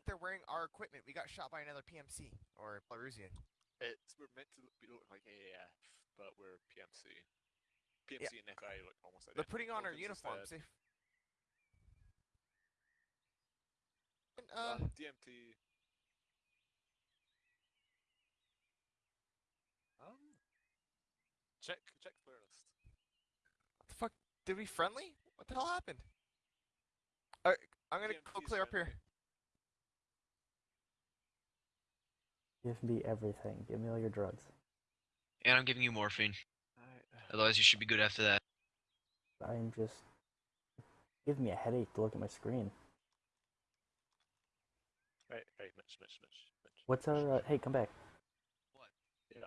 Think they're wearing our equipment. We got shot by another PMC or Belarusian. It's we're meant to look, be look like AAF, but we're PMC. PMC and FI look almost identical. They're putting on our uniforms. They... And, uh, Uh, DMT. Um. Check check player list. what the fuck? Did we friendly? What the hell happened? Alright, I'm gonna go clear up here. Give me everything. Give me all your drugs. And I'm giving you morphine. Alright. Otherwise, you should be good after that. I'm just giving me a headache to look at my screen. Right, right, Mitch, Mitch, Mitch, Mitch. What's our? Uh, hey, come back. Yep.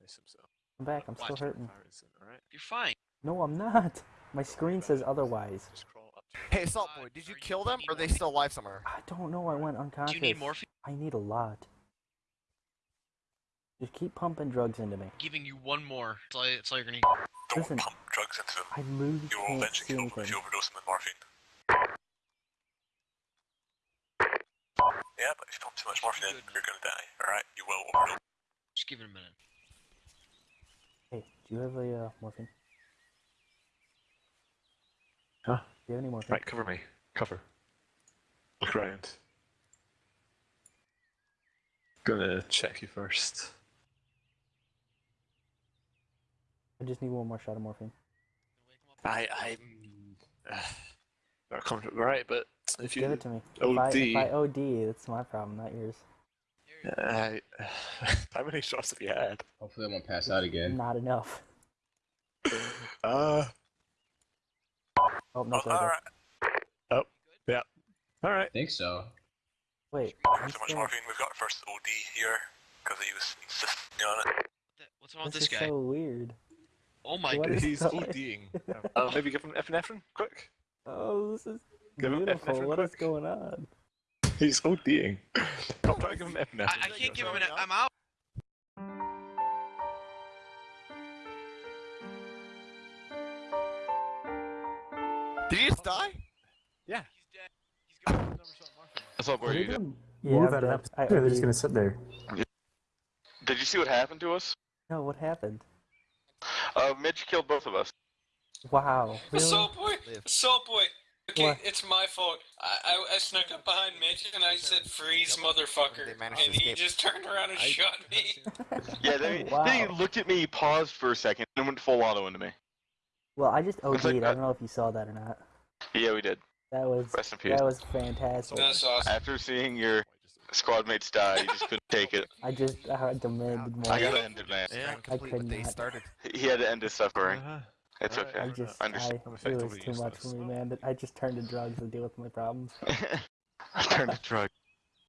I assume so. Come back. I'm still Watch it. hurting. Fire isn't, alright. You're fine. No, I'm not. My screen says otherwise. Just crawl up Hey, Assault Uh, Boy, did you are you kill them or are they still alive somewhere? I don't know. I went unconscious. Do you need morphine? I need a lot. Just keep pumping drugs into me. giving you one more. That's all, that's all you're gonna. Don't Listen. pump drugs into them. I literally You will can't eventually see kill them if anything. you overdose them with morphine. Yeah, but if you pump too much morphine in, you're gonna die. Alright, you will overdose. Just give it a minute. Hey, do you have a uh, morphine? Huh? Do you have any morphine? Right, cover me. Cover. Look around. Gonna check you first. I just need one more shot of morphine. I, I. Uh, not comfortable, right? But if you. Give it to me. If I, if OD. I OD, that's my problem, not yours. I, how many shots have you had? Hopefully I won't pass out again. Not enough. Uh. Oh, no, Oh, yeah. alright. Alright. think so. Wait, Too I'm much still, morphine. We've got first OD here because he was insisting on it. What's wrong with this this is guy? so weird. Oh my god. He's going- ODing. Oh, maybe give him epinephrine, quick. Oh, this is Give him beautiful. epinephrine What is quick. going on? He's ODing. Stop trying to give him epinephrine. I, I can't give him an. I'm out. Did he just die? Yeah. He's dead. He's got That's all What are you you Yeah, Move I'm at an dead. episode. I They're just gonna sit there. Did you see what happened to us? No, what happened? Uh, Mitch killed both of us. Wow. Really? Assault boy, Live. assault boy. Okay, What? it's my fault. I, I I snuck up behind Mitch and I said freeze, motherfucker, They managed to and he just turned around and I- shot me. Yeah, then, he, Wow. then he looked at me, paused for a second, and went full auto into me. Well, I just OD'd. Like I don't know if you saw that or not. Yeah, we did. That was Rest in peace. that was fantastic. That's awesome. After seeing your squad mates die, you just couldn't take it. I just I had to make demanded more. I gotta end it, man. Yeah, I complete what could they not. started. He had to end his suffering. Uh-huh. It's okay. I just I I, understand. It was too much for me, man. I just turned to drugs to deal with my problems. I turned to drug.